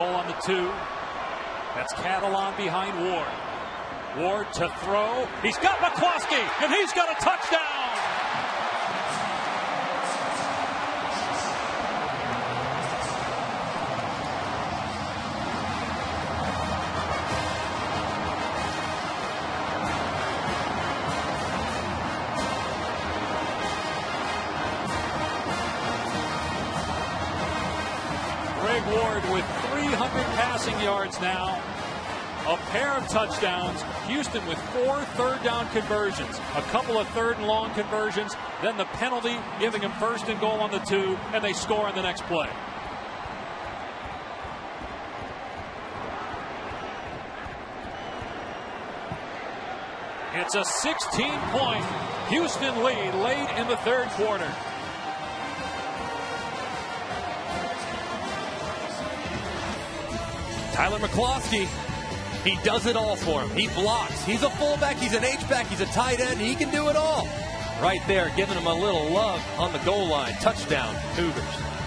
On the two. That's Catalon behind Ward. Ward to throw. He's got McCloskey, and he's got a touchdown. Greg Ward with 300 passing yards now. A pair of touchdowns. Houston with four third down conversions. A couple of third and long conversions. Then the penalty giving them first and goal on the two. And they score on the next play. It's a 16 point Houston lead late in the third quarter. Tyler McCloskey, he does it all for him. He blocks. He's a fullback. He's an H-back. He's a tight end. He can do it all. Right there, giving him a little love on the goal line. Touchdown, Cougars.